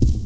you.